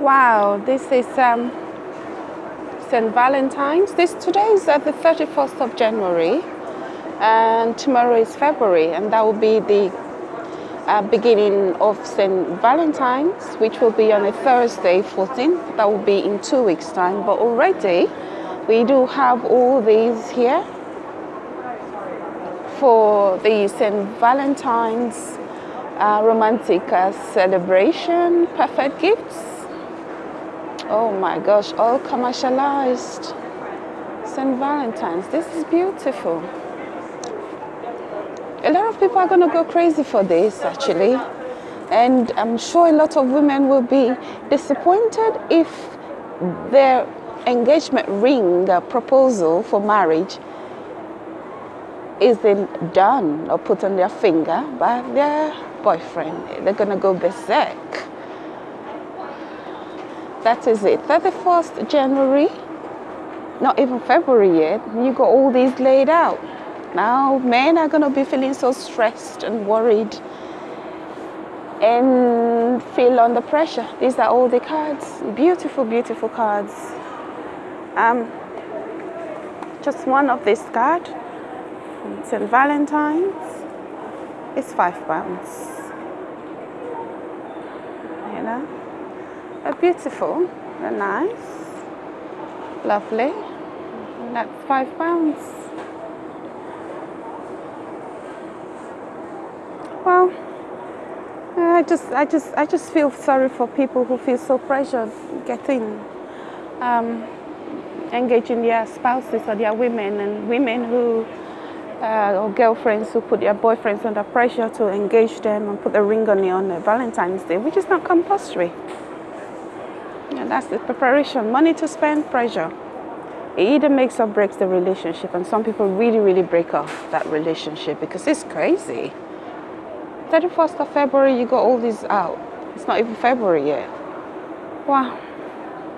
Wow, this is um, St. Valentine's. This today is at the 31st of January, and tomorrow is February, and that will be the uh, beginning of St. Valentine's, which will be on a Thursday, 14th. That will be in two weeks' time. But already, we do have all these here for the St. Valentine's uh, romantic uh, celebration, perfect gifts Oh my gosh, all commercialized. St. Valentine's, this is beautiful. A lot of people are going to go crazy for this actually. And I'm sure a lot of women will be disappointed if their engagement ring, the proposal for marriage, isn't done or put on their finger by their boyfriend. They're going to go berserk that is it. 31st January not even February yet you got all these laid out. Now men are gonna be feeling so stressed and worried and feel under pressure. These are all the cards beautiful beautiful cards. Um just one of this card St. Valentine's. It's five pounds. You know are beautiful, they're nice, lovely. and that's five pounds. Well, I just, I just, I just feel sorry for people who feel so pressured getting um, engaging their spouses or their women, and women who uh, or girlfriends who put their boyfriends under pressure to engage them and put a ring on on Valentine's Day, which is not compulsory. And that's the preparation. Money to spend, pressure. It either makes or breaks the relationship. And some people really, really break off that relationship because it's crazy. 31st of February, you got all these out. It's not even February yet. Wow.